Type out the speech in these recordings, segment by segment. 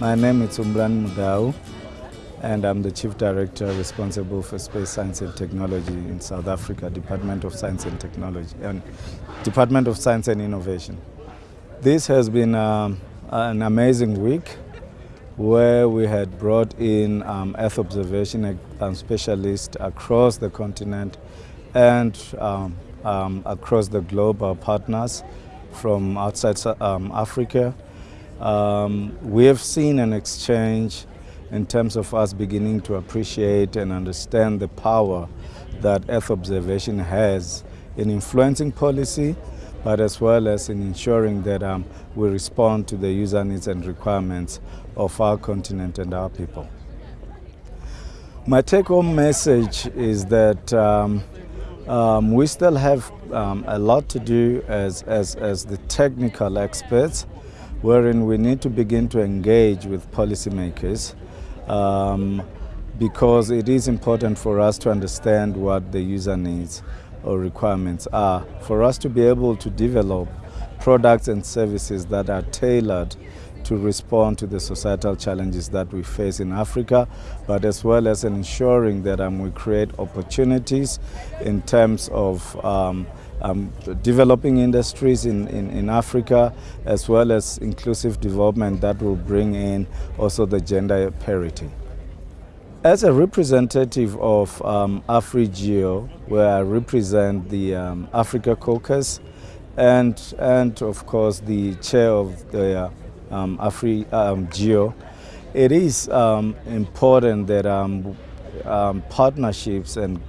My name is Humbulani Mudau and I'm the Chief Director responsible for Space Science and Technology in South Africa, Department of Science and Technology and Department of Science and Innovation. This has been um, an amazing week where we had brought in um, Earth observation um, specialists across the continent and um, um, across the globe, our partners from outside um, we have seen an exchange in terms of us beginning to appreciate and understand the power that Earth observation has in influencing policy, but as well as in ensuring that um, we respond to the user needs and requirements of our continent and our people. My take-home message is that um, um, we still have um, a lot to do as, as, as the technical experts, wherein we need to begin to engage with policymakers um, because it is important for us to understand what the user needs or requirements are, for us to be able to develop products and services that are tailored to respond to the societal challenges that we face in Africa, but as well as ensuring that um, we create opportunities in terms of um, um, developing industries in, in, in, Africa, as well as inclusive development that will bring in also the gender parity. As a representative of um, AfriGeo, where I represent the um, Africa Caucus, and, and of course the chair of the uh, um, Afri um, it is um, important that um, partnerships and,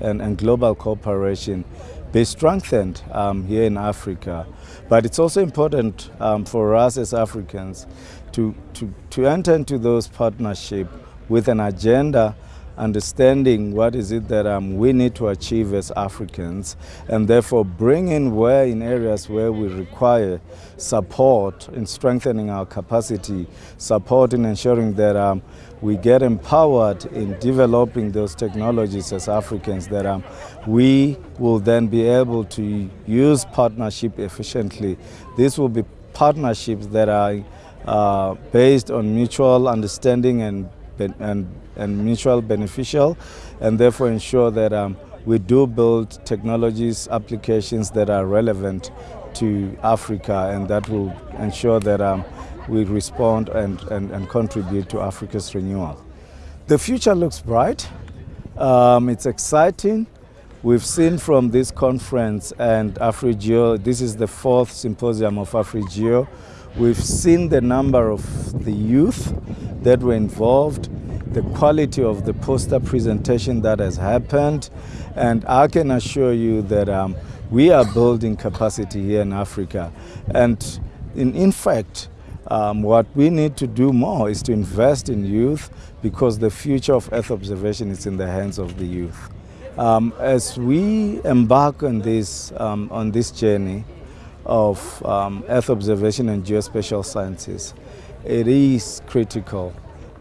and, and, global cooperation be strengthened um, here in Africa. But it's also important for us as Africans to, to, to enter into those partnerships with an agenda understanding what is it that um, we need to achieve as Africans and therefore bringing where in areas where we require support in strengthening our capacity, support in ensuring that um, we get empowered in developing those technologies as Africans that um, we will then be able to use partnership efficiently. This will be partnerships that are uh, based on mutual understanding and and, and mutual beneficial and therefore ensure that um, we do build technologies, applications that are relevant to Africa and that will ensure that um, we respond and, and, and, contribute to Africa's renewal. The future looks bright. Um, it's exciting. We've seen from this conference and AfriGeo, this is the fourth symposium of AfriGeo, we've seen the number of the youth that were involved, the quality of the poster presentation that has happened, and I can assure you that um, we are building capacity here in Africa. And in, in fact, um, what we need to do more is to invest in youth because the future of Earth observation is in the hands of the youth. Um, as we embark on this, um, on this journey of um, Earth observation and geospatial sciences, it is critical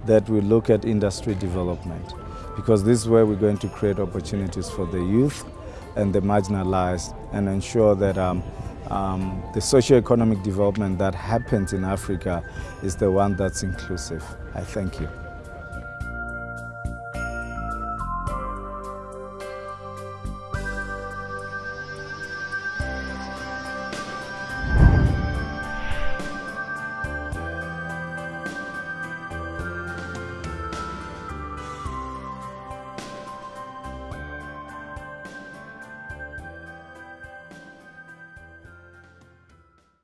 that we look at industry development because this is where we're going to create opportunities for the youth and the marginalized and ensure that um, um, the socio-economic development that happens in Africa is the one that's inclusive. I thank you.